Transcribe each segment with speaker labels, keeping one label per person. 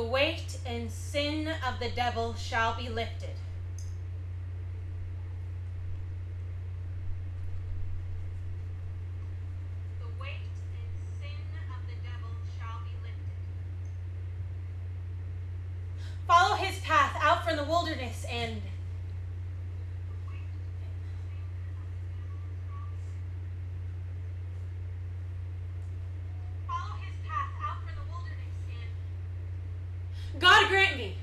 Speaker 1: The weight and sin of the devil shall be lifted. The weight and sin of the devil shall be lifted. Follow his path out from the wilderness and Follow his path out from the wilderness and God grant me.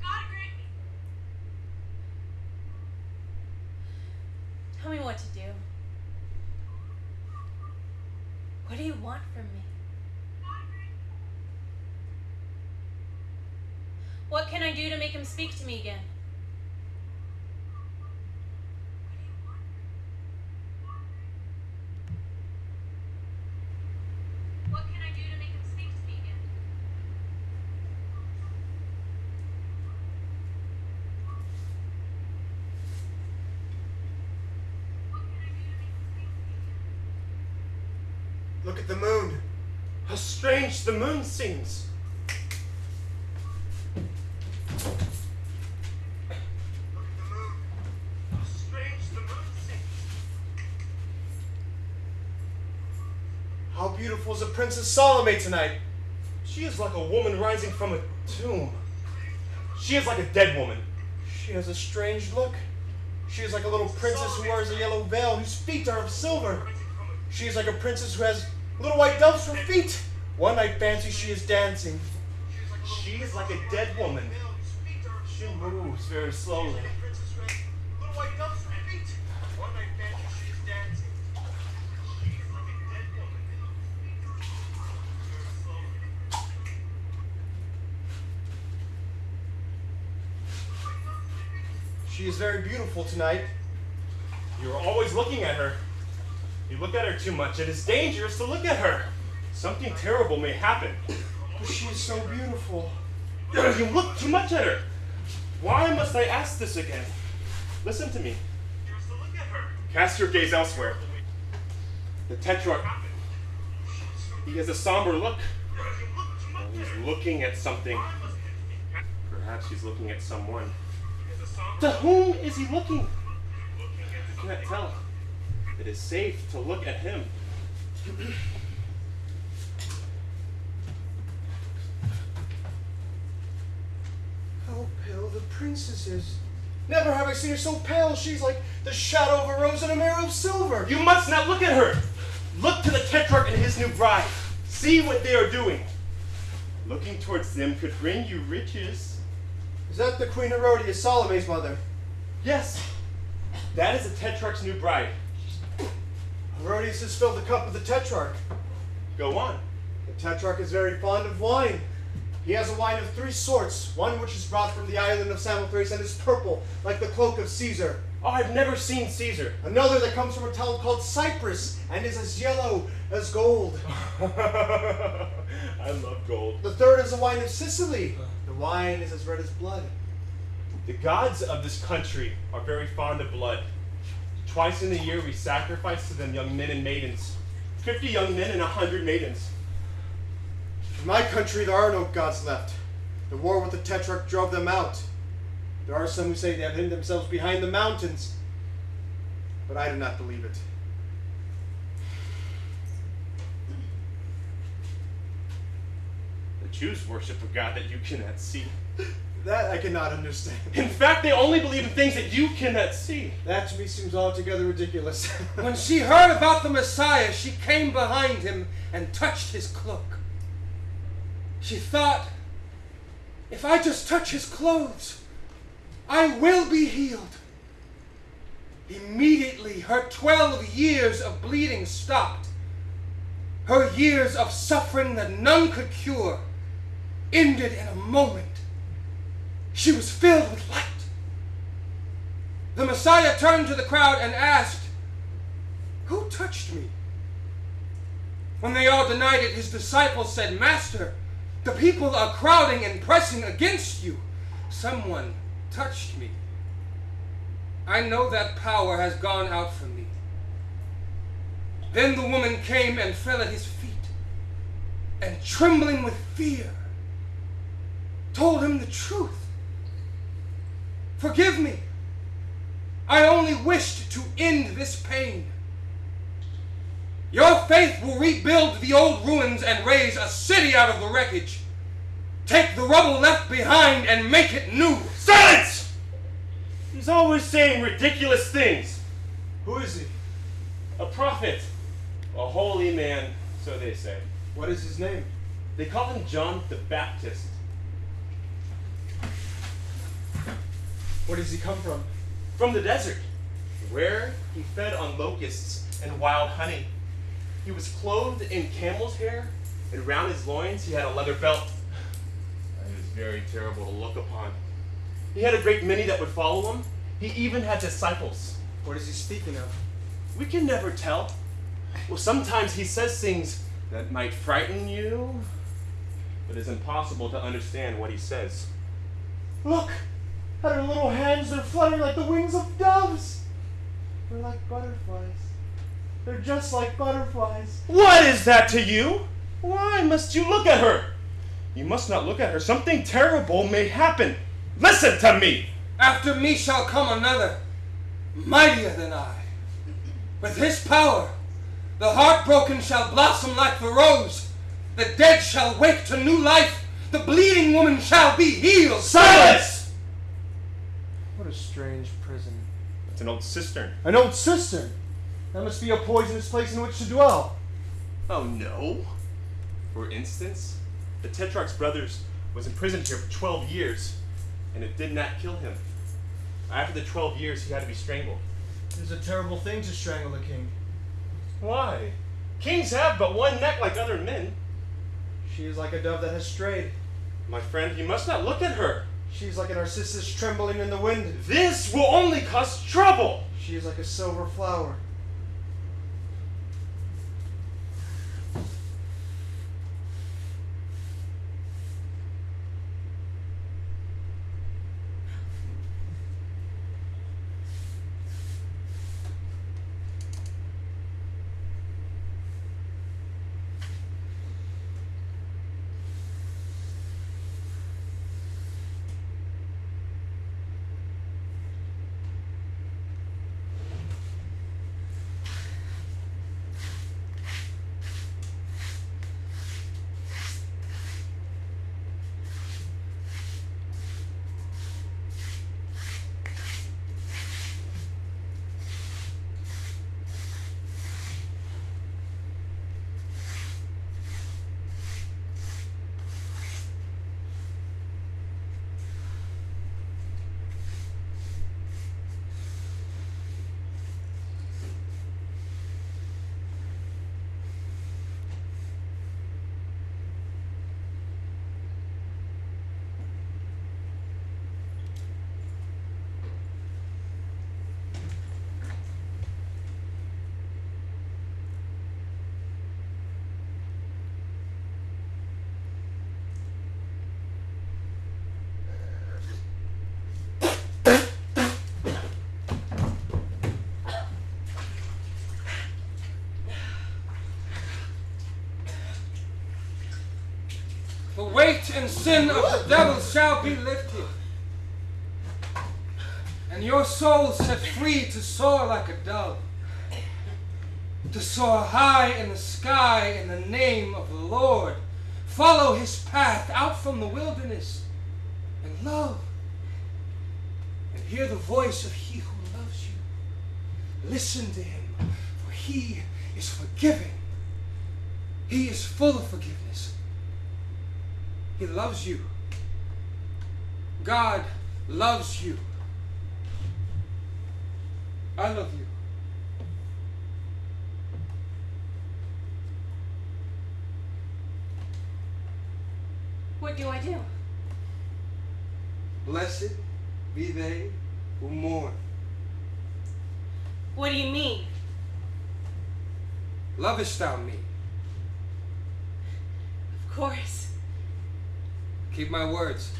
Speaker 1: God grant me. Tell me what to do. What do you want from me? What can I do to make him speak to me again? What can I do to make him speak to me again? What can I do to make him speak to me again?
Speaker 2: Look at the moon. How strange the moon seems. Look at the moon. How strange the moon seems. How beautiful is the Princess Salome tonight. She is like a woman rising from a tomb. She is like a dead woman. She has a strange look. She is like a little princess who wears a yellow veil, whose feet are of silver. She is like a princess who has little white doves for feet. One I fancy she is dancing. She is like a dead woman. She moves very slowly. She is very beautiful tonight. You are always looking at her. You look at her too much. It is dangerous to look at her. Something terrible may happen. But she is so beautiful. You look too much at her. Why must I ask this again? Listen to me. Cast your gaze elsewhere. The Tetrarch. He has a somber look. He's looking at something. Perhaps he's looking at someone. To whom is he looking? I cannot tell. It is safe to look at him. How pale the princess is. Never have I seen her so pale. She's like the shadow of a rose in a mirror of silver. You must not look at her. Look to the Tetrarch and his new bride. See what they are doing. Looking towards them could bring you riches. Is that the Queen Herodias, Salome's mother? Yes. That is the Tetrarch's new bride. Herodias has filled the cup of the Tetrarch. Go on. The Tetrarch is very fond of wine. He has a wine of three sorts. One which is brought from the island of Samothrace and is purple, like the cloak of Caesar. Oh, I've never seen Caesar. Another that comes from a town called Cyprus and is as yellow as gold. I love gold. The third is the wine of Sicily. The wine is as red as blood. The gods of this country are very fond of blood. Twice in the year we sacrifice to them young men and maidens. Fifty young men and a hundred maidens. In my country, there are no gods left. The war with the Tetrarch drove them out. There are some who say they have hidden themselves behind the mountains, but I do not believe it. The Jews worship a God that you cannot see. That I cannot understand. In fact, they only believe in things that you cannot see. That to me seems altogether ridiculous.
Speaker 3: When she heard about the Messiah, she came behind him and touched his cloak. She thought, if I just touch his clothes, I will be healed. Immediately, her 12 years of bleeding stopped. Her years of suffering that none could cure ended in a moment. She was filled with light. The Messiah turned to the crowd and asked, Who touched me? When they all denied it, his disciples said, Master, the people are crowding and pressing against you. Someone touched me. I know that power has gone out from me. Then the woman came and fell at his feet, and trembling with fear, told him the truth. Forgive me. I only wished to end this pain. Your faith will rebuild the old ruins and raise a city out of the wreckage. Take the rubble left behind and make it new.
Speaker 2: Silence! He's always saying ridiculous things.
Speaker 4: Who is he?
Speaker 2: A prophet. A holy man, so they say.
Speaker 4: What is his name?
Speaker 2: They call him John the Baptist.
Speaker 4: Where does he come from?
Speaker 2: From the desert, where he fed on locusts and wild honey. He was clothed in camel's hair, and round his loins he had a leather belt. It was very terrible to look upon. He had a great many that would follow him. He even had disciples.
Speaker 4: What is he speaking of?
Speaker 2: We can never tell. Well, sometimes he says things that might frighten you, but it's impossible to understand what he says. Look! At her little hands, they're fluttering like the wings of doves. They're like butterflies. They're just like butterflies. What is that to you? Why must you look at her? You must not look at her. Something terrible may happen. Listen to me!
Speaker 3: After me shall come another, mightier than I. With his power, the heartbroken shall blossom like the rose. The dead shall wake to new life. The bleeding woman shall be healed.
Speaker 2: Silence!
Speaker 4: What a strange prison.
Speaker 2: It's an old cistern.
Speaker 4: An old cistern. That must be a poisonous place in which to dwell.
Speaker 2: Oh no. For instance, the Tetrarch's brothers was imprisoned here for 12 years, and it did not kill him. After the 12 years, he had to be strangled.
Speaker 4: It is a terrible thing to strangle a king.
Speaker 2: Why? Kings have but one neck like other men.
Speaker 4: She is like a dove that has strayed.
Speaker 2: My friend, you must not look at her.
Speaker 4: She is like a narcissus trembling in the wind.
Speaker 2: This will only cause trouble.
Speaker 4: She is like a silver flower.
Speaker 3: The weight and sin of the devil shall be lifted. And your soul set free to soar like a dove. To soar high in the sky in the name of the Lord. Follow his path out from the wilderness and love. And hear the voice of he who loves you. Listen to him, for he is forgiving. He is full of forgiveness. He loves you. God loves you. I love you.
Speaker 1: What do I do?
Speaker 3: Blessed be they who mourn.
Speaker 1: What do you mean?
Speaker 3: Lovest thou me?
Speaker 1: Of course.
Speaker 3: Keep my words.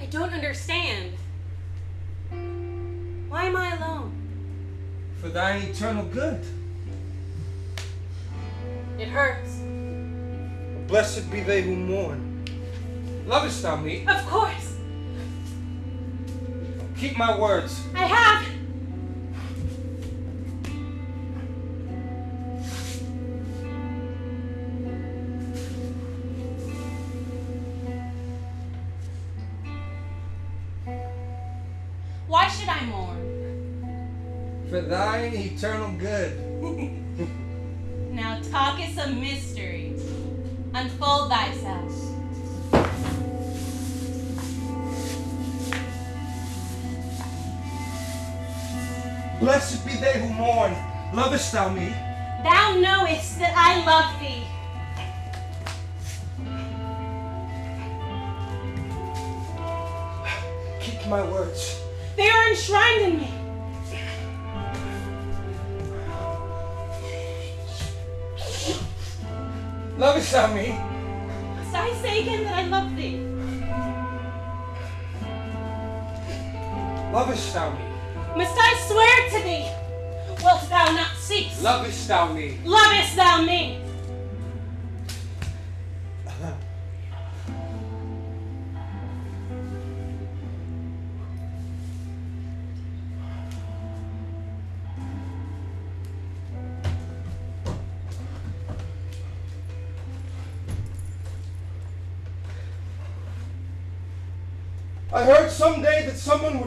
Speaker 1: I don't understand. Why am I alone?
Speaker 3: For thy eternal good.
Speaker 1: It hurts.
Speaker 2: Blessed be they who mourn.
Speaker 3: Lovest thou me?
Speaker 1: Of course.
Speaker 3: Keep my words.
Speaker 1: I have. Should I mourn?
Speaker 3: For thine eternal good.
Speaker 1: Now talk is a mystery. Unfold thyself.
Speaker 3: Blessed be they who mourn. Lovest thou me?
Speaker 1: Thou knowest that I love thee.
Speaker 3: Keep my words.
Speaker 1: They are enshrined in me.
Speaker 3: Lovest thou me?
Speaker 1: Must I say again that I love thee?
Speaker 3: Lovest thou me?
Speaker 1: Must I swear to thee? Wilt thou not cease?
Speaker 3: Lovest thou me?
Speaker 1: Lovest thou me?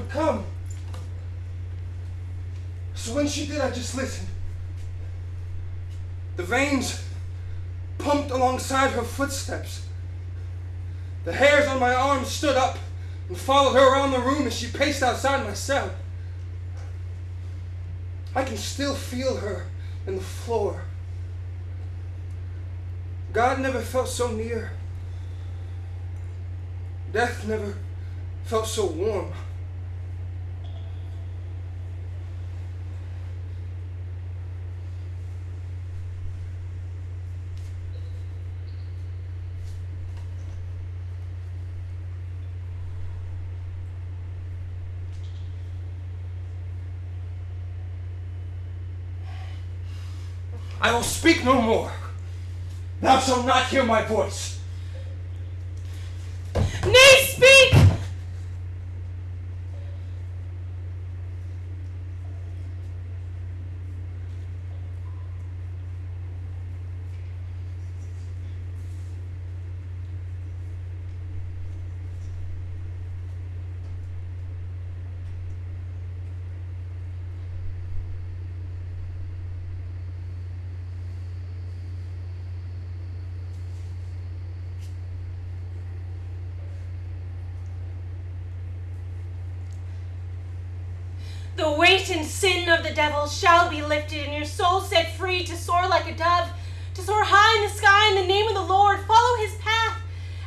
Speaker 3: Come. So when she did, I just listened. The veins pumped alongside her footsteps. The hairs on my arms stood up and followed her around the room as she paced outside my cell. I can still feel her in the floor. God never felt so near. Death never felt so warm. I will speak no more. Thou shalt not hear my voice.
Speaker 1: Nay, speak! The weight of the devil shall be lifted, and your soul set free to soar like a dove, to soar high in the sky in the name of the Lord. Follow his path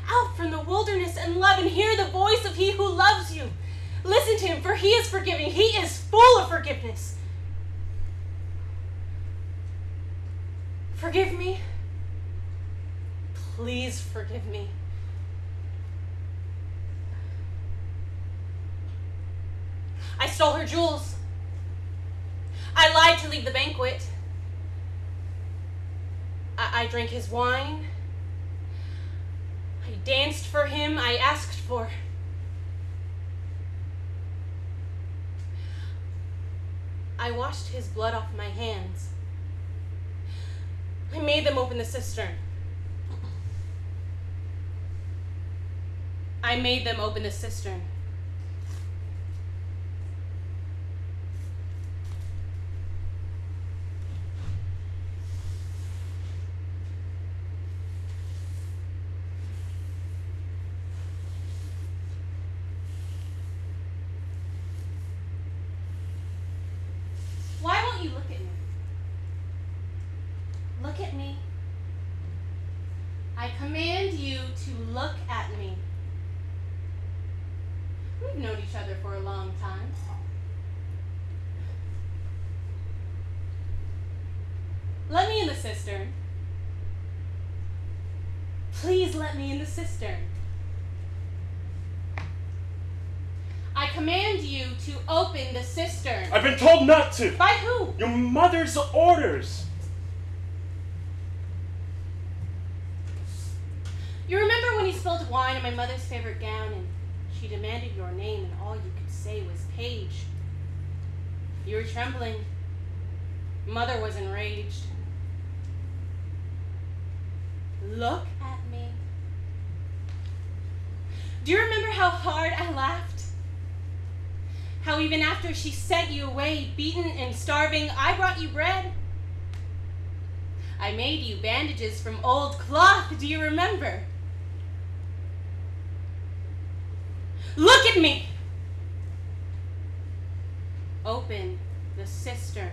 Speaker 1: out from the wilderness and love, and hear the voice of he who loves you. Listen to him, for he is forgiving. He is full of forgiveness. Forgive me. Please forgive me. I stole her jewels. Lied to leave the banquet. I, I drank his wine. I danced for him. I asked for. I washed his blood off my hands. I made them open the cistern. I made them open the cistern. Why won't you look at me? Look at me. I command you to look at me. We've known each other for a long time. Let me in the cistern. Please let me in the cistern. I command you to open the cistern.
Speaker 2: I've been told not to.
Speaker 1: By who?
Speaker 2: Your mother's orders.
Speaker 1: You remember when you spilled wine on my mother's favorite gown and she demanded your name and all you could say was Paige? You were trembling. Mother was enraged. Look at me. Do you remember how hard I laughed? How even after she sent you away, beaten and starving, I brought you bread? I made you bandages from old cloth, do you remember? Look at me! Open the cistern.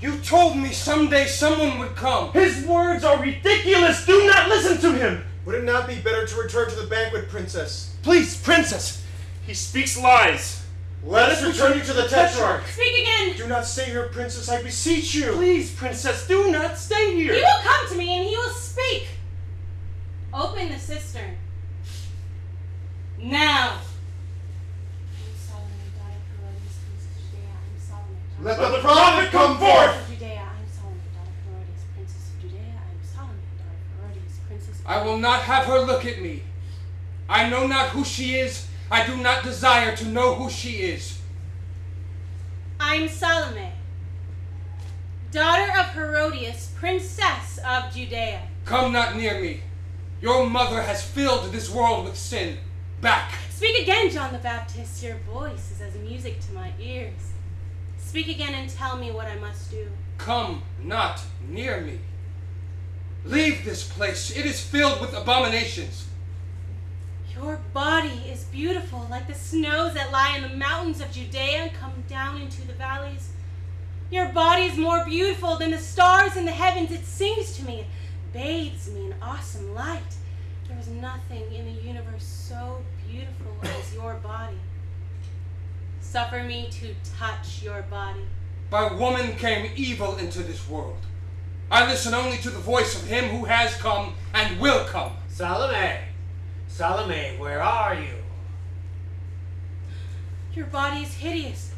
Speaker 3: You told me someday someone would come.
Speaker 2: His words are ridiculous. Do not listen to him.
Speaker 4: Would it not be better to return to the banquet, princess?
Speaker 2: Please, princess. He speaks lies.
Speaker 4: Let us return you to the Tetrarch.
Speaker 1: Speak again!
Speaker 4: Do not stay here, princess, I beseech you.
Speaker 2: Please, princess, do not stay here.
Speaker 1: He will come to me and he will speak. Open the cistern. Now. I'm Salome, daughter of Herodias, prince of Judea. I'm Salome, daughter
Speaker 4: Let
Speaker 2: Let
Speaker 4: the
Speaker 2: the
Speaker 4: prophet come forth.
Speaker 1: of Judea. I'm Salome, daughter of Herodias, princess of Judea. I'm Salome, daughter of Herodias, princess of
Speaker 3: I will not have her look at me. I know not who she is. I do not desire to know who she is.
Speaker 1: I'm Salome, daughter of Herodias, princess of Judea.
Speaker 3: Come not near me. Your mother has filled this world with sin. Back.
Speaker 1: Speak again, John the Baptist. Your voice is as music to my ears. Speak again and tell me what I must do.
Speaker 3: Come not near me. Leave this place. It is filled with abominations.
Speaker 1: Your body is beautiful, like the snows that lie in the mountains of Judea and come down into the valleys. Your body is more beautiful than the stars in the heavens. It sings to me, it bathes me in awesome light. There is nothing in the universe so beautiful as your body. Suffer me to touch your body.
Speaker 3: By woman came evil into this world. I listen only to the voice of him who has come and will come.
Speaker 5: Salome! Salome, where are you?
Speaker 1: Your body is hideous.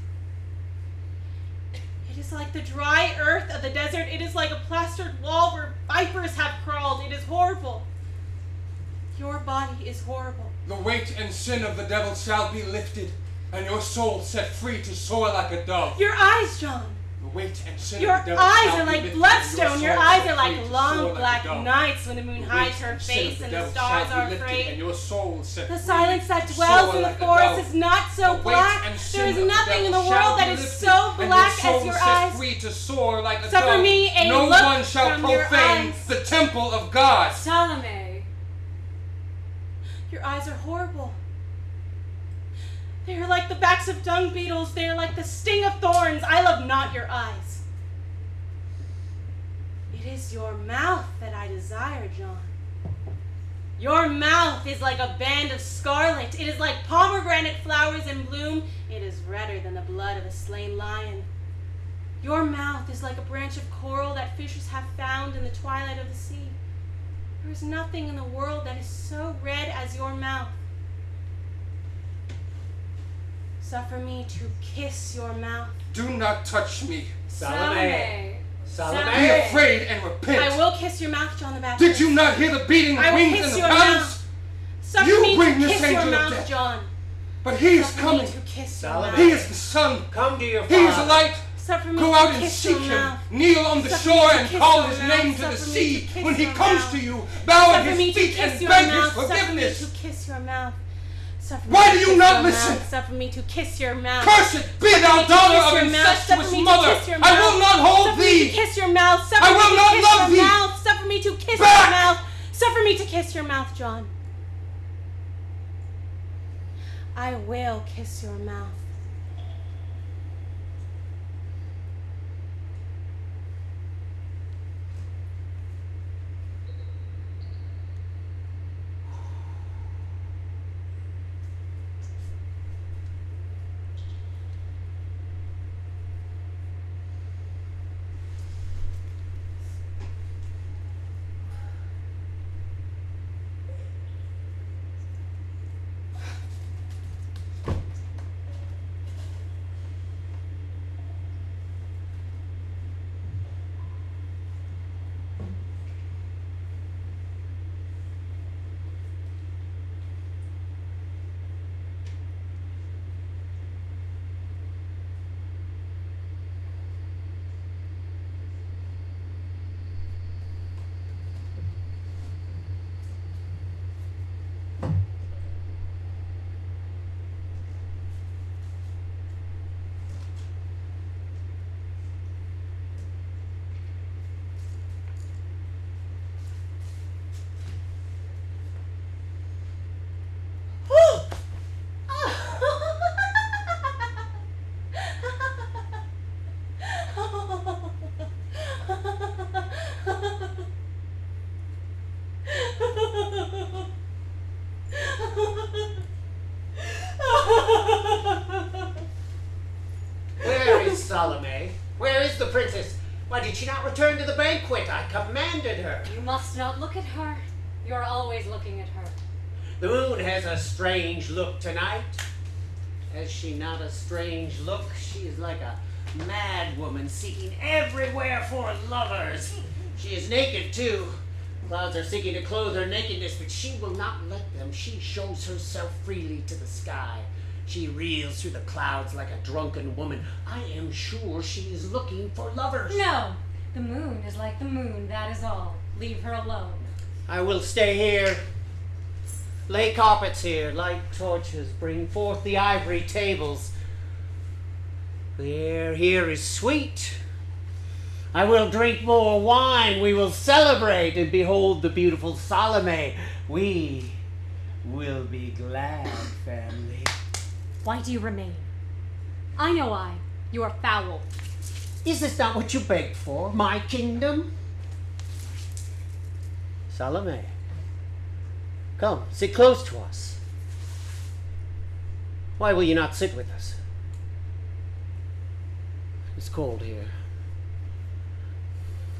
Speaker 1: It is like the dry earth of the desert. It is like a plastered wall where vipers have crawled. It is horrible. Your body is horrible.
Speaker 3: The weight and sin of the devil shall be lifted, and your soul set free to soar like a dove.
Speaker 1: Your eyes, John.
Speaker 3: Weight and
Speaker 1: Your
Speaker 3: of the devil
Speaker 1: eyes are like bloodstone. Your eyes are like long black nights when the moon hides her face and the stars are afraid.
Speaker 3: And your soul
Speaker 1: The silence that dwells in the
Speaker 3: like
Speaker 1: forest is not so black.
Speaker 3: and
Speaker 1: There is nothing in the world that is so black as your eyes.
Speaker 3: free to soar like a
Speaker 1: Suffer me a
Speaker 3: no
Speaker 1: look
Speaker 3: one shall profane the temple of God.
Speaker 1: Salome. Your eyes are horrible. They are like the backs of dung beetles. They are like the sting of thorns. I love not your eyes. It is your mouth that I desire, John. Your mouth is like a band of scarlet. It is like pomegranate flowers in bloom. It is redder than the blood of a slain lion. Your mouth is like a branch of coral that fishers have found in the twilight of the sea. There is nothing in the world that is so red as your mouth. Suffer me to kiss your mouth.
Speaker 3: Do not touch me.
Speaker 5: Salome! Salome!
Speaker 3: Be afraid and repent.
Speaker 1: I will kiss your mouth, John the Baptist.
Speaker 3: Did you not hear the beating of wings
Speaker 1: kiss
Speaker 3: in the
Speaker 1: your
Speaker 3: palace?
Speaker 1: mouth. Suffer
Speaker 3: You
Speaker 1: me to
Speaker 3: bring this
Speaker 1: kiss your
Speaker 3: angel of
Speaker 1: mouth,
Speaker 3: death.
Speaker 1: John.
Speaker 3: But he is coming.
Speaker 1: to kiss your
Speaker 5: Salome.
Speaker 1: mouth.
Speaker 3: He is the sun.
Speaker 5: Come to your
Speaker 3: He is the light.
Speaker 1: Suffer me
Speaker 3: Go
Speaker 1: to
Speaker 3: out and
Speaker 1: kiss
Speaker 3: seek him.
Speaker 1: mouth.
Speaker 3: Kneel on the
Speaker 1: Suffer
Speaker 3: shore and call his
Speaker 1: mouth.
Speaker 3: name to the
Speaker 1: Suffer me
Speaker 3: sea.
Speaker 1: to
Speaker 3: When he comes
Speaker 1: mouth.
Speaker 3: to you, bow at
Speaker 1: Suffer me
Speaker 3: his feet and
Speaker 1: your
Speaker 3: beg
Speaker 1: mouth.
Speaker 3: his
Speaker 1: Suffer me
Speaker 3: forgiveness.
Speaker 1: to kiss your mouth. Suffer
Speaker 3: Why do you not listen?
Speaker 1: Mouth. Suffer me to kiss your mouth.
Speaker 3: Cursed be thou daughter of
Speaker 1: your mouth. Suffer
Speaker 3: incestuous mother. I will not hold
Speaker 1: Suffer me to
Speaker 3: thee.
Speaker 1: kiss your mouth. Suffer
Speaker 3: I
Speaker 1: me
Speaker 3: will
Speaker 1: to
Speaker 3: not
Speaker 1: kiss
Speaker 3: love
Speaker 1: your
Speaker 3: thee.
Speaker 1: mouth. Suffer me to kiss
Speaker 3: Back.
Speaker 1: your mouth. Suffer me to kiss your mouth, John. I will kiss your mouth.
Speaker 5: Did she not return to the banquet? I commanded her.
Speaker 6: You must not look at her. You're always looking at her.
Speaker 5: The moon has a strange look tonight. Has she not a strange look? She is like a mad woman seeking everywhere for lovers. She is naked too. Clouds are seeking to clothe her nakedness, but she will not let them. She shows herself freely to the sky. She reels through the clouds like a drunken woman. I am sure she is looking for lovers.
Speaker 6: No, the moon is like the moon, that is all. Leave her alone.
Speaker 5: I will stay here. Lay carpets here, light torches, bring forth the ivory tables. The air here is sweet. I will drink more wine. We will celebrate and behold the beautiful Salome. We will be glad, family.
Speaker 6: Why do you remain? I know I. You are foul.
Speaker 5: Is this not what you begged for? My kingdom? Salome, come, sit close to us. Why will you not sit with us? It's cold here.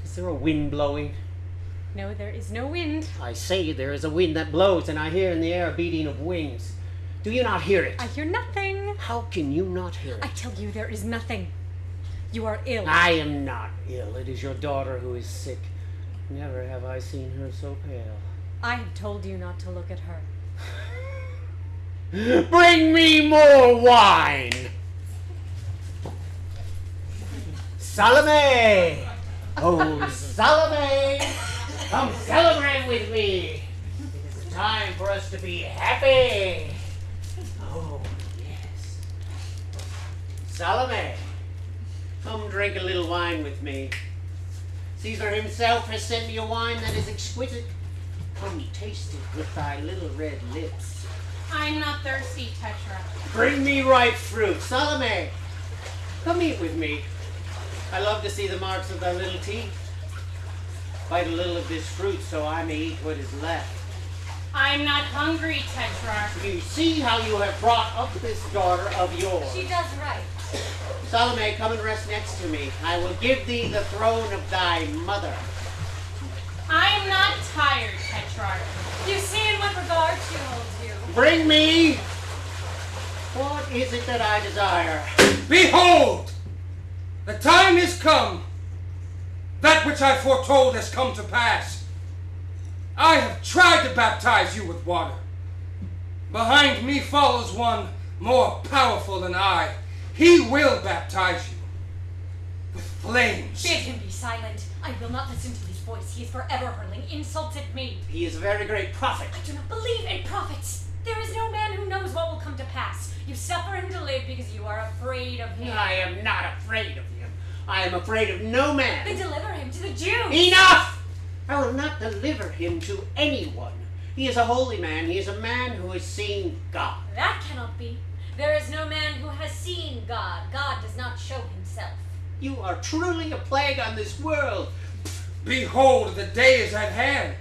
Speaker 5: Is there a wind blowing?
Speaker 6: No, there is no wind.
Speaker 5: I say there is a wind that blows, and I hear in the air a beating of wings. Do you not hear it?
Speaker 6: I hear nothing.
Speaker 5: How can you not hear it?
Speaker 6: I tell you, there is nothing. You are ill.
Speaker 5: I am not ill. It is your daughter who is sick. Never have I seen her so pale.
Speaker 6: I have told you not to look at her.
Speaker 5: Bring me more wine! Salome! Oh, Salome! Come celebrate with me! It is time for us to be happy! Oh, yes. Salome, come drink a little wine with me. Caesar himself has sent me a wine that is exquisite. Come taste it with thy little red lips.
Speaker 1: I'm not thirsty, Tetrarch.
Speaker 5: Bring me ripe fruit. Salome, come eat with me. I love to see the marks of thy little teeth. Bite a little of this fruit so I may eat what is left.
Speaker 1: I'm not hungry, Tetrarch.
Speaker 5: You see how you have brought up this daughter of yours.
Speaker 6: She does right.
Speaker 5: Salome, come and rest next to me. I will give thee the throne of thy mother.
Speaker 1: I'm not tired, Tetrarch.
Speaker 6: You see in what regard she holds you.
Speaker 5: Bring me. What is it that I desire?
Speaker 3: Behold! The time is come. That which I foretold has come to pass. I have tried to baptize you with water. Behind me follows one more powerful than I. He will baptize you with flames.
Speaker 6: Bid him be silent. I will not listen to his voice. He is forever hurling insults at me.
Speaker 5: He is a very great prophet.
Speaker 6: I do not believe in prophets. There is no man who knows what will come to pass. You suffer him to live because you are afraid of him.
Speaker 5: I am not afraid of him. I am afraid of no
Speaker 6: Then
Speaker 5: man.
Speaker 6: deliver him to the Jews.
Speaker 5: Enough! I will not deliver him to anyone. He is a holy man. He is a man who has seen God.
Speaker 6: That cannot be. There is no man who has seen God. God does not show himself.
Speaker 5: You are truly a plague on this world.
Speaker 3: Behold, the day is at hand,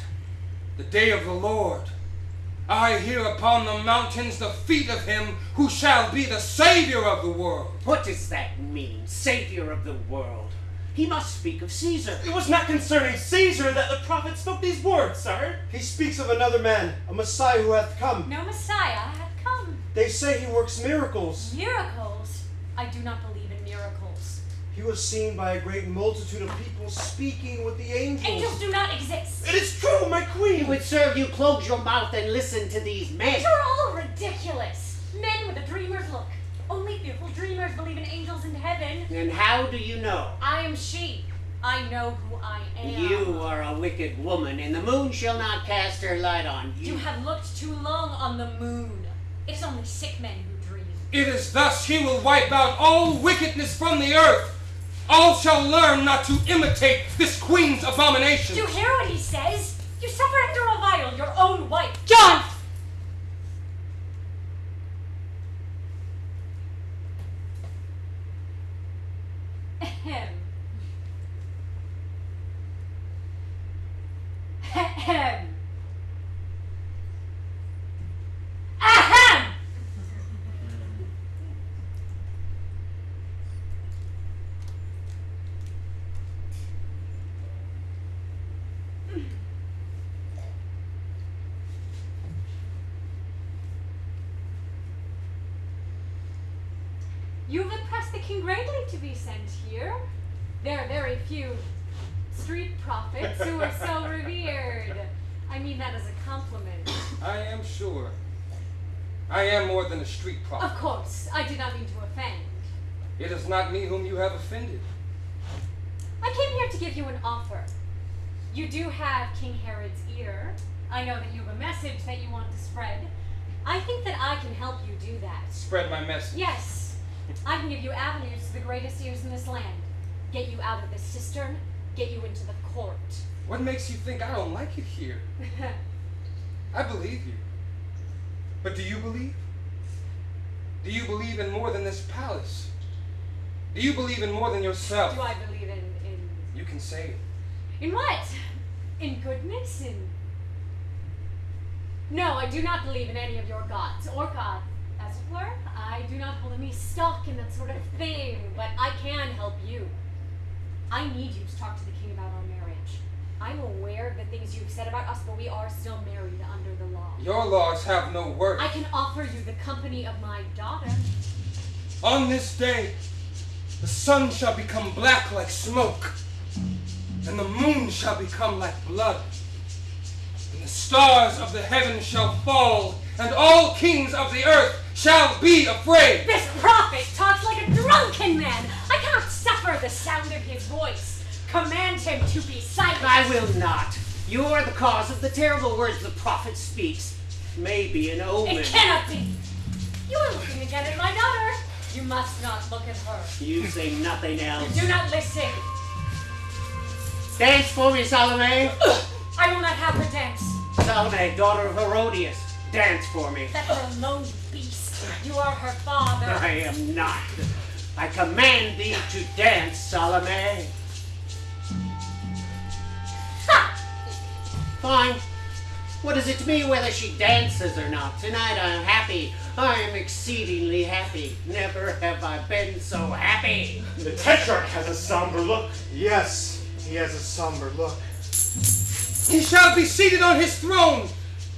Speaker 3: the day of the Lord. I hear upon the mountains the feet of him who shall be the Savior of the world.
Speaker 5: What does that mean? Savior of the world. He must speak of Caesar.
Speaker 2: It was not concerning Caesar that the prophet spoke these words, sire. He speaks of another man, a Messiah who hath come.
Speaker 6: No Messiah hath come.
Speaker 2: They say he works miracles.
Speaker 6: Miracles? I do not believe in miracles.
Speaker 2: He was seen by a great multitude of people speaking with the angels.
Speaker 6: Angels do not exist.
Speaker 2: It is true, my
Speaker 5: It
Speaker 2: queen.
Speaker 5: would serve you close your mouth and listen to these men.
Speaker 6: You're all ridiculous. Men with a dreamer's look. Only fearful dreamers believe in angels in heaven.
Speaker 5: And how do you know?
Speaker 6: I am she. I know who I am.
Speaker 5: You are a wicked woman, and the moon shall not cast her light on you.
Speaker 6: You have looked too long on the moon. It is only sick men who dream.
Speaker 3: It is thus he will wipe out all wickedness from the earth. All shall learn not to imitate this queen's abomination.
Speaker 6: Do you hear what he says? You suffer him a revile your own wife.
Speaker 1: John!
Speaker 6: Here. There are very few street prophets who are so revered. I mean that as a compliment.
Speaker 3: I am sure. I am more than a street prophet.
Speaker 6: Of course, I did not mean to offend.
Speaker 3: It is not me whom you have offended.
Speaker 6: I came here to give you an offer. You do have King Herod's ear. I know that you have a message that you want to spread. I think that I can help you do that.
Speaker 3: Spread my message.
Speaker 6: Yes, I can give you avenues to the greatest ears in this land. Get you out of this cistern, get you into the court.
Speaker 3: What makes you think I don't like it here? I believe you. But do you believe? Do you believe in more than this palace? Do you believe in more than yourself?
Speaker 6: do I believe in, in
Speaker 3: You can say it.
Speaker 6: In what? In goodness? In. No, I do not believe in any of your gods, or God, as it were. I do not hold any stock in that sort of thing, but I can help you. I need you to talk to the king about our marriage. I'm aware of the things you've said about us, but we are still married under the law.
Speaker 3: Your laws have no worth.
Speaker 6: I can offer you the company of my daughter.
Speaker 3: On this day, the sun shall become black like smoke, and the moon shall become like blood, and the stars of the heaven shall fall, and all kings of the earth shall be afraid.
Speaker 6: This prophet talks like a drunken man. I cannot suffer the sound of his voice. Command him to be silent.
Speaker 5: I will not. You are the cause of the terrible words the prophet speaks. Maybe an omen.
Speaker 6: It cannot be. You are looking again at my daughter. You must not look at her.
Speaker 5: You say nothing else.
Speaker 6: Do not listen.
Speaker 5: Dance for me, Salome.
Speaker 6: I will not have her dance.
Speaker 5: Salome, daughter of Herodias, dance for me.
Speaker 6: Let her alone, beast. You are her father.
Speaker 5: I am not. I command thee to dance, Salome.
Speaker 6: Ha!
Speaker 5: Fine. What is it to me whether she dances or not? Tonight I am happy. I am exceedingly happy. Never have I been so happy.
Speaker 2: The Tetrarch has a somber look. Yes, he has a somber look.
Speaker 3: He shall be seated on his throne.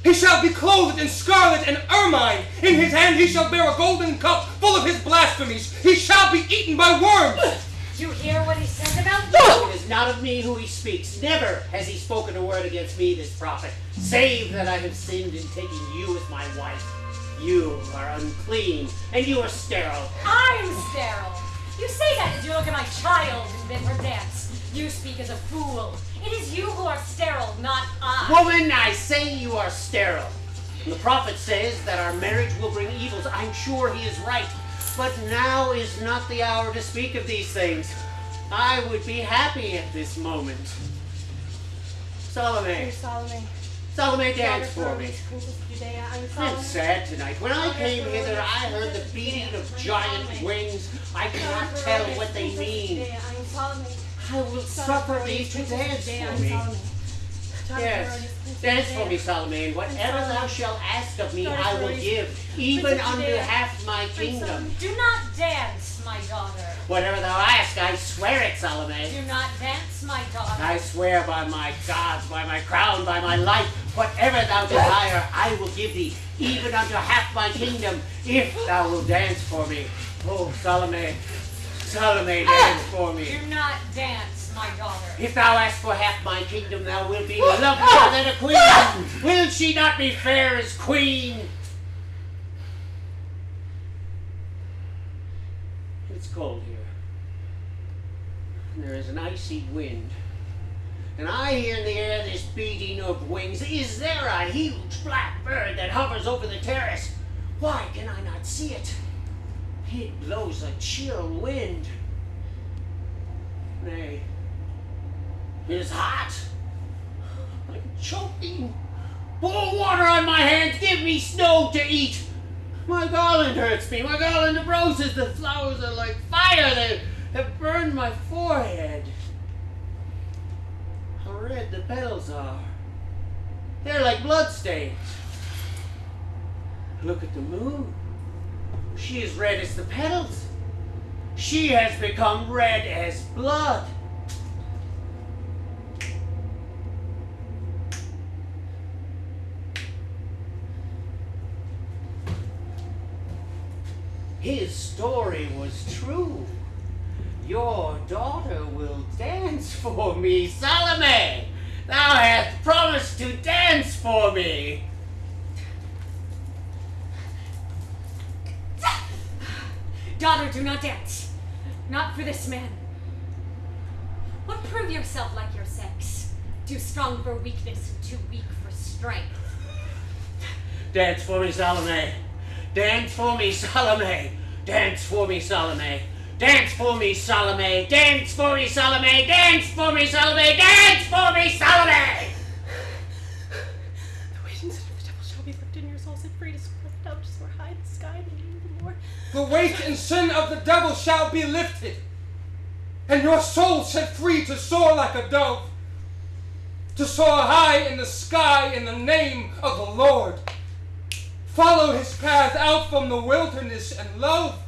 Speaker 3: He shall be clothed in scarlet and ermine. In his hand he shall bear a golden cup full of his blasphemies. He shall be eaten by worms.
Speaker 6: You hear what he says about you?
Speaker 5: It is not of me who he speaks. Never has he spoken a word against me, this prophet, save that I have sinned in taking you as my wife. You are unclean, and you are sterile.
Speaker 6: I am sterile. You say that as you look at my child and bid her dance. You speak as a fool. It is you who are sterile, not I.
Speaker 5: Woman, I say you are sterile. And the prophet says that our marriage will bring evils. I'm sure he is right. But now is not the hour to speak of these things. I would be happy at this moment. Salome,
Speaker 1: Salome,
Speaker 5: Salome, dance
Speaker 1: of
Speaker 5: for me.
Speaker 1: Princess Judea, I'm
Speaker 5: I'm sad tonight. When I came hither, I heard the beating of giant wings. I cannot tell what they mean. I will suffer thee to dance for me. Yes, dance for me, Salome, whatever thou shalt ask of me, I will give, even unto half my kingdom.
Speaker 6: Do not dance, my daughter.
Speaker 5: Whatever thou ask, I swear it, Salome.
Speaker 6: Do not dance, my daughter.
Speaker 5: I swear by my gods, by my crown, by my life, whatever thou desire, I will give thee, even unto half my kingdom, if thou wilt dance for me. Oh, Salome, Salome, dance ah! for me.
Speaker 6: Do not dance, my daughter.
Speaker 5: If thou ask for half my kingdom, thou wilt be ah! lovelier ah! than a queen. Will she not be fair as queen? It's cold here. And there is an icy wind. And I hear in the air this beating of wings. Is there a huge black bird that hovers over the terrace? Why can I not see it? It blows a chill wind. Nay, it is hot. I'm choking. Pour water on my hands. Give me snow to eat. My garland hurts me. My garland of roses. The flowers are like fire. They have burned my forehead. How red the petals are. They're like bloodstains. Look at the moon. She is red as the petals. She has become red as blood. his story was true. Your daughter will dance for me, Salome. Thou hast promised to dance for me.
Speaker 6: Daughter, do not dance. Not for this man. What prove yourself like your sex? Too strong for weakness too weak for strength.
Speaker 5: Dance for me, Salome. Dance for me, Salome. Dance for me, Salome. Dance for me, Salome. Dance for me, Salome. Dance for me, Salome. Dance for me, Salome.
Speaker 1: The weight and sin of the devil shall be lifted, and your soul set free to soar like a dove, to soar high in the sky, and the name of the
Speaker 3: weight and sin of the devil shall be lifted, and your soul set free to soar like a dove, to soar high in the sky in the name of the Lord. Follow his path out from the wilderness and love,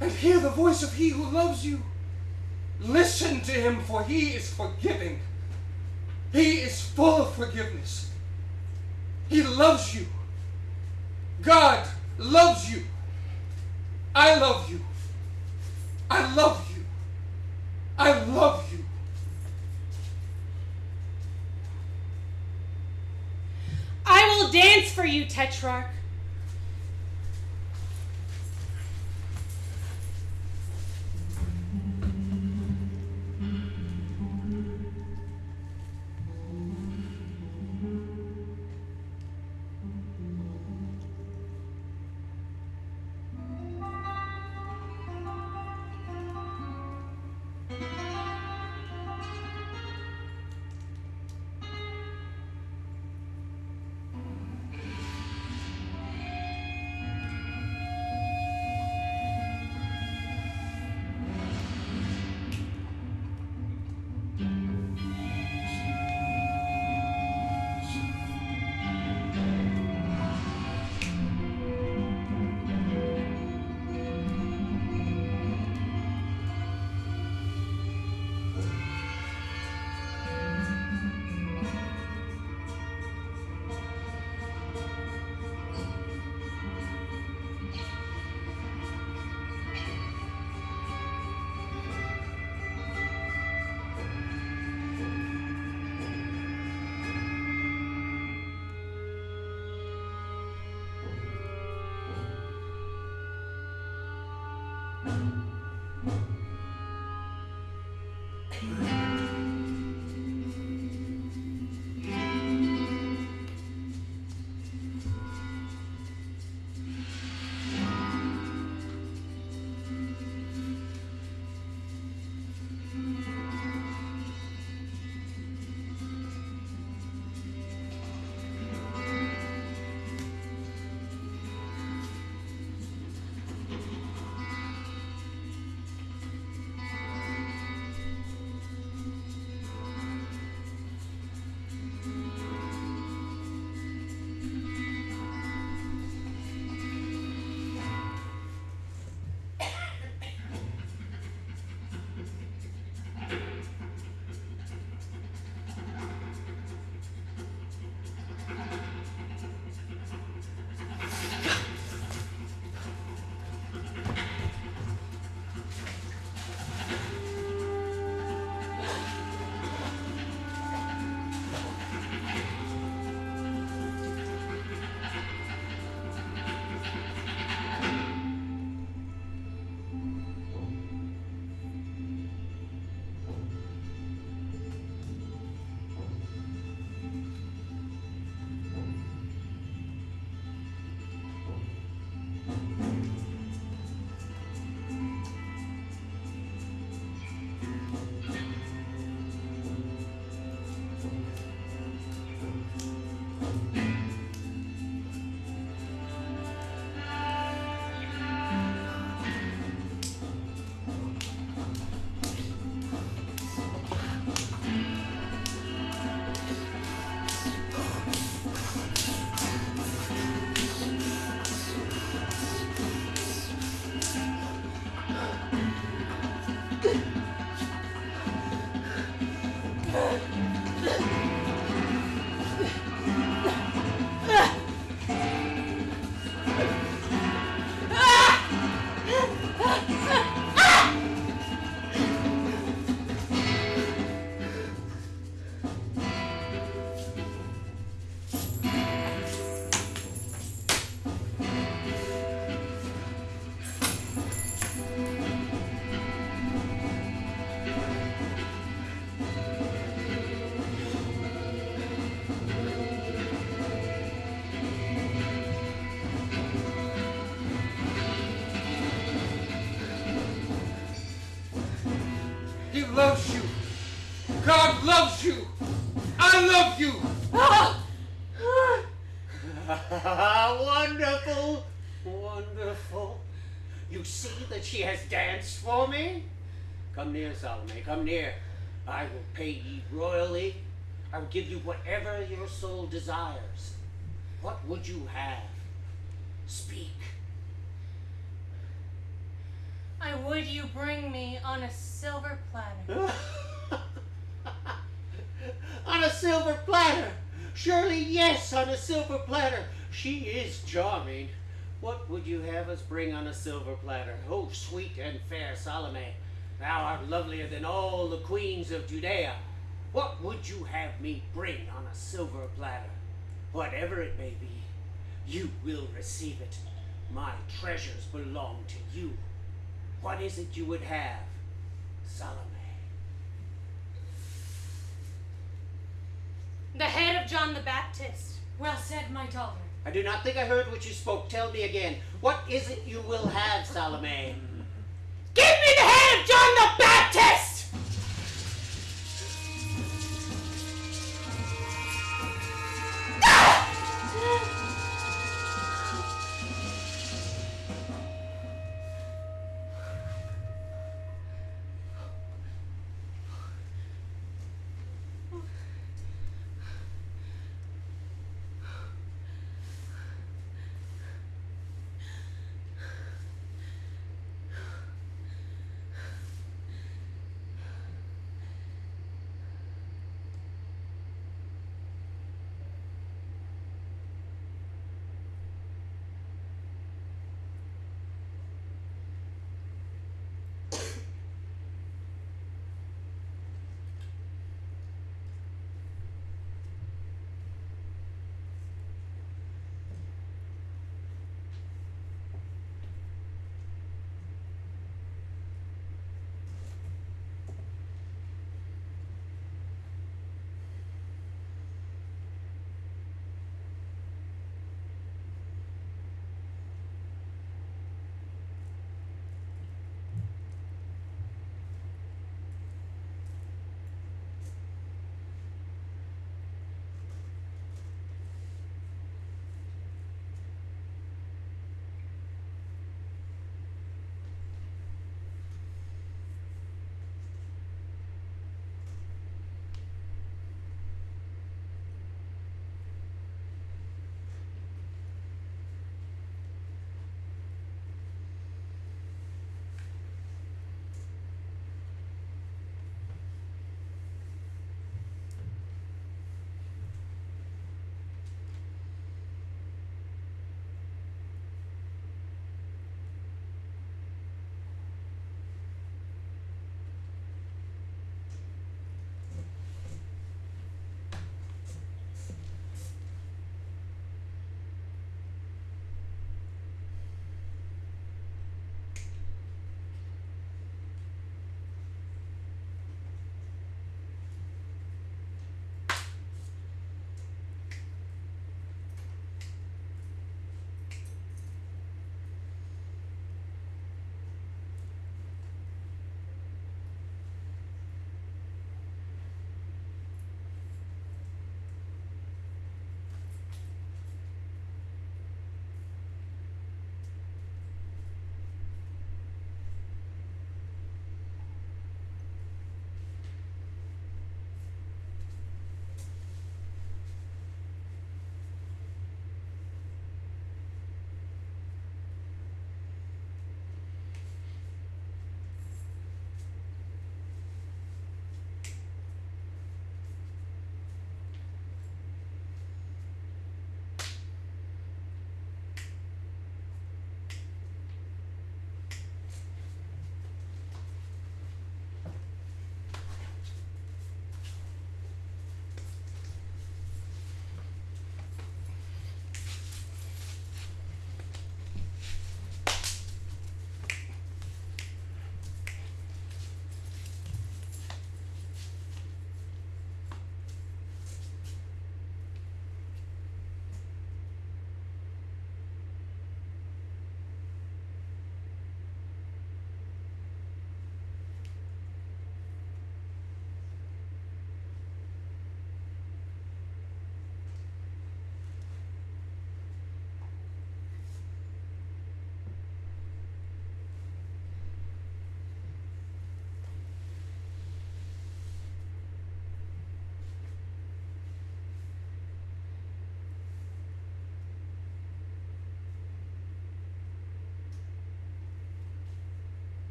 Speaker 3: and hear the voice of he who loves you. Listen to him, for he is forgiving. He is full of forgiveness. He loves you. God loves you. I love you. I love you. I love you.
Speaker 1: I will dance for you, Tetrarch.
Speaker 3: God loves you. I love you. Ah.
Speaker 5: wonderful, wonderful. You see that she has danced for me? Come near, Salome, come near. I will pay ye royally. I will give you whatever your soul desires. What would you have? Speak.
Speaker 1: I would you bring me on a silver platter.
Speaker 5: on a silver platter. Surely, yes, on a silver platter. She is charming. What would you have us bring on a silver platter? Oh, sweet and fair Salome, thou art lovelier than all the queens of Judea. What would you have me bring on a silver platter? Whatever it may be, you will receive it. My treasures belong to you. What is it you would have, Salome?
Speaker 1: The head of John the Baptist.
Speaker 6: Well said, my daughter.
Speaker 5: I do not think I heard what you spoke. Tell me again. What is it you will have, Salome?
Speaker 1: Give me the head of John the Baptist!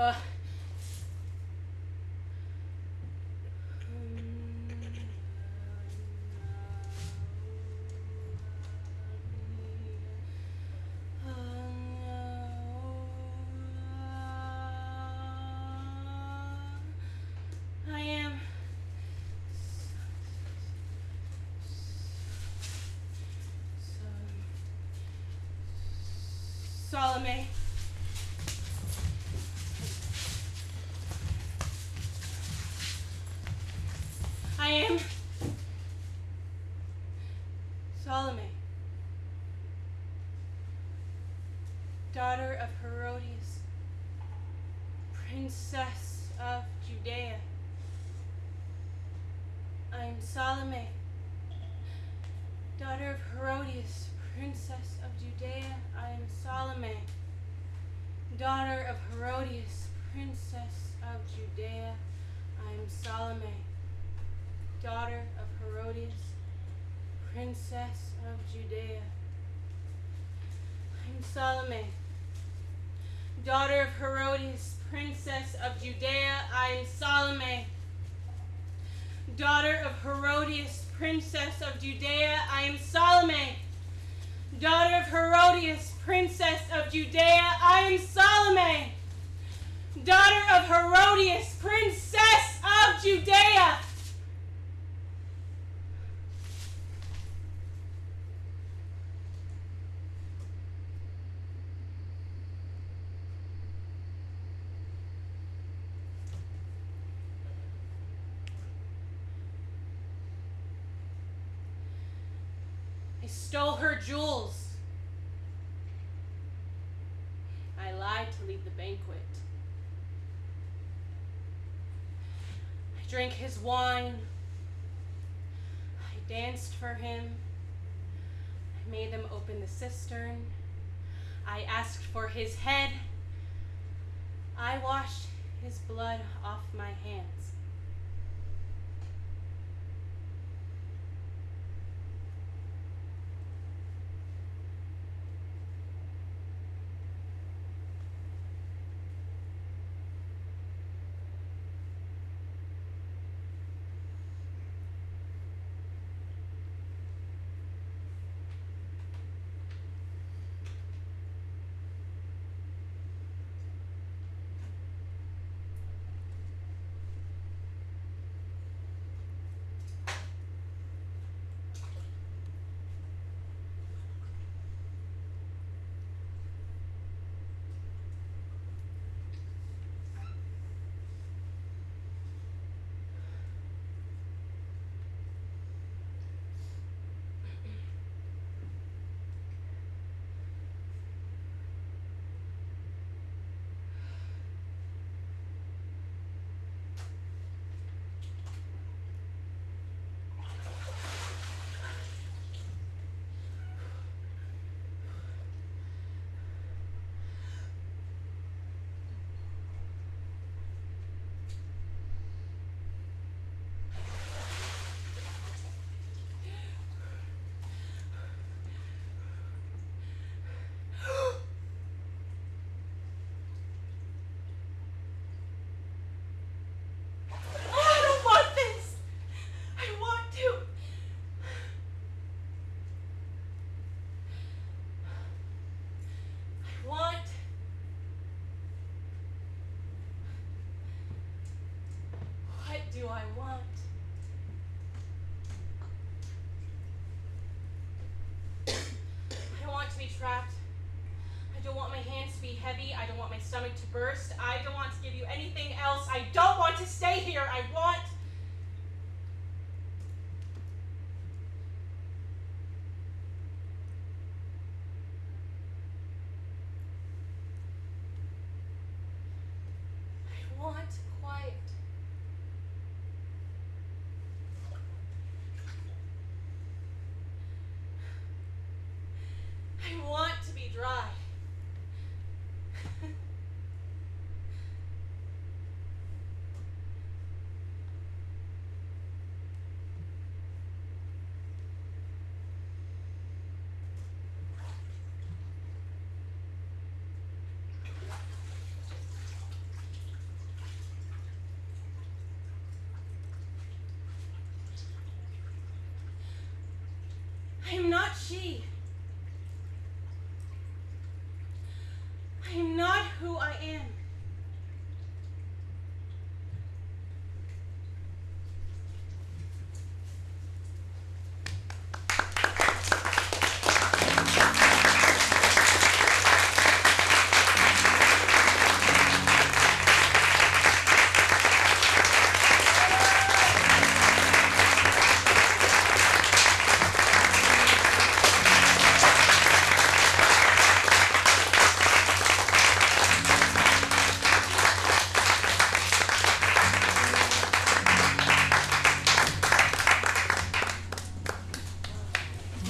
Speaker 1: Uh. I am Salome. I am Salome, daughter of Herodias, princess of Judea. I am Salome, daughter of Herodias, princess of Judea. I am Salome, daughter of Herodias, princess of Judea. I am Salome, daughter of Herodias, princess of Judea. I am Salome, daughter of Herodias, princess of Judea. I am Salome, daughter of Herodias, princess of Judea. I am Salome, daughter of Herodias, princess of Judea. I am Salome, daughter of Herodias, princess of Judea. I stole her jewels. I lied to leave the banquet. I drank his wine. I danced for him. I made them open the cistern. I asked for his head. I washed his blood off my hands. I don't want this. I want to. I want. What do I want? I don't want to be trapped. I don't want my hands to be heavy. I don't want my stomach to burst. I don't want to give you anything else. I don't want to stay here. I dry. I am not she.